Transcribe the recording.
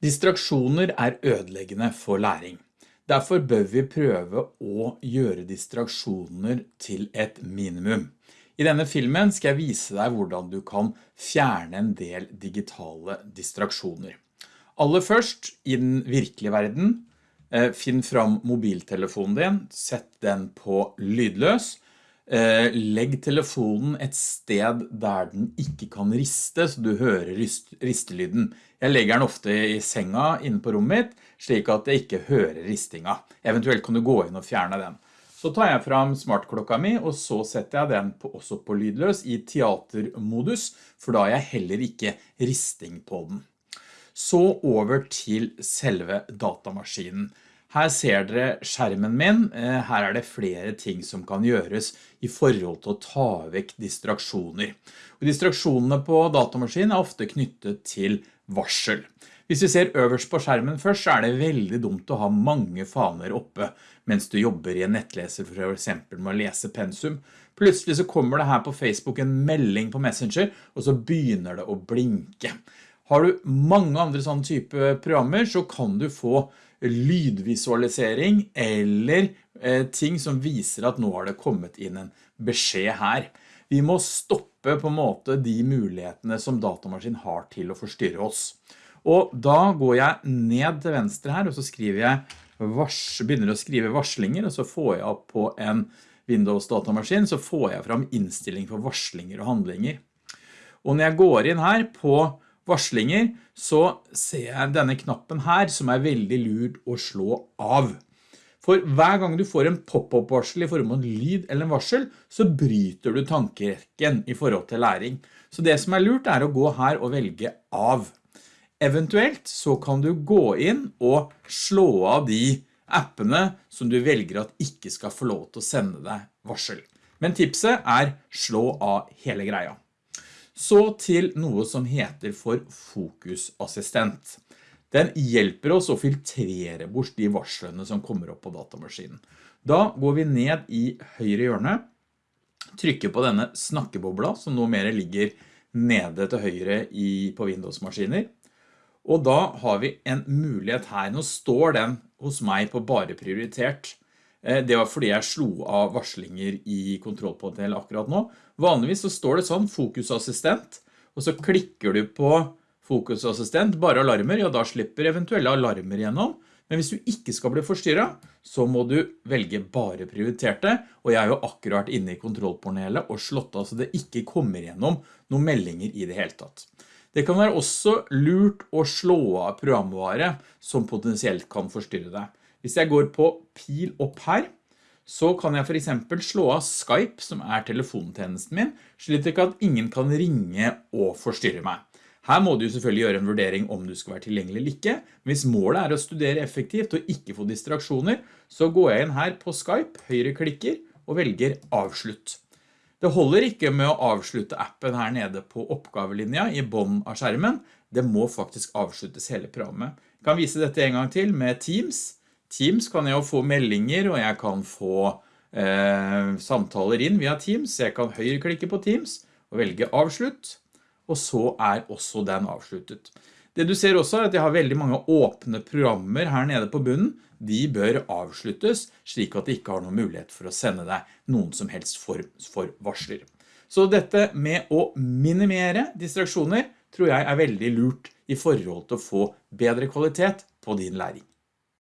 Distraksjoner er ødeleggende for læring. Derfor bør vi prøve å gjøre distraksjoner til et minimum. I denne filmen skal jeg vise deg hvordan du kan fjerne en del digitale distraksjoner. Aller først, i den virkelige verden, eh, finn fram mobiltelefonen din, sett den på lydløs, legg telefonen et sted der den ikke kan riste, så du hører ristelyden. Jeg legger den ofte i senga inne på rommet mitt, slik at jeg ikke hører ristinga. Eventuelt kan du gå inn og fjerne den. Så tar jeg fram smartklokka mi, og så setter jeg den på, også på lydløs i teatermodus, for da har jeg heller ikke risting på den. Så over til selve datamaskinen. Her ser dere skjermen min. Eh, her er det flere ting som kan gjøres i forhold til å ta vekk distraksjoner. Og distraksjonene på datamaskinen er ofte knyttet til varsel. Hvis vi ser øverst på skjermen først, så er det veldig dumt å ha mange faner oppe mens du jobber i en nettleser for eksempel med å lese pensum. Plutselig så kommer det her på Facebook en melding på Messenger, og så begynner det å blinke. Har du mange andre sånne type programmer, så kan du få lydvisualisering eller eh, ting som viser at nå har det kommet inn en beskjed her. Vi må stoppe på en måte de mulighetene som datamaskinen har til å forstyrre oss. Og da går jeg ned til venstre her, og så jeg vars, begynner å skrive varslinger, og så får jeg opp på en Windows datamaskin, så får jeg fram innstilling for varslinger og handlinger. Og når jeg går inn her på varslinger, så ser jeg denne knappen her som er veldig lurt å slå av. For hver gang du får en pop-up-varsel i form av en lyd eller en varsel, så bryter du tankerekken i forhold til læring. Så det som er lurt er å gå her og velge av. Eventuelt så kan du gå inn og slå av de appene som du velger at ikke skal få lov til å sende deg varsel. Men tipset er slå av hele greia. Så til noe som heter for fokusassistent. Den hjelper oss å filtrere bort de varslene som kommer opp på datamaskinen. Da går vi ned i høyre hjørne, trykker på denne snakkebobla som nå mer ligger nede til høyre i, på Windows-maskiner. Og da har vi en mulighet her. Nå står den hos meg på bare prioritert. Eh, det var fordi jeg slo av varslinger i kontrollpanelet akkurat nå. Vanligvis så står det sånn, fokusassistent, og så klikker du på fokusassistent, bare alarmer, ja da slipper eventuelle alarmer gjennom. Men hvis du ikke skal bli forstyrret, så må du velge bare prioriterte, og jeg er jo akkurat inne i kontrollpanelet og slått av så det ikke kommer gjennom noen meldinger i det hele tatt. Det kan være også lurt å slå av programvare som potensielt kan forstyrre deg. Hvis jeg går på pil opp her, så kan jeg for eksempel slå av Skype, som er telefontjenesten min, slik at ingen kan ringe og forstyrre meg. Her må du selvfølgelig gjøre en vurdering om du skal være tilgjengelig eller ikke, hvis målet er å studere effektivt og ikke få distraksjoner, så går jeg inn her på Skype, høyre klikker og velger avslutt. Det holder ikke med å avslutte appen her nede på oppgavelinja i bånd av skjermen, det må faktisk avsluttes hele programmet. Jeg kan vise dette en gang til med Teams, Teams kan jeg jo få meldinger, og jeg kan få eh, samtaler inn via Teams. Jeg kan høyreklikke på Teams og velge avslutt, og så er også den avsluttet. Det du ser også er at jeg har veldig mange åpne programmer her nede på bunnen. De bør avsluttes, slik at de ikke har noen mulighet for å sende deg noen som helst form for varsler. Så dette med å minimere distraksjoner tror jeg er veldig lurt i forhold til å få bedre kvalitet på din læring.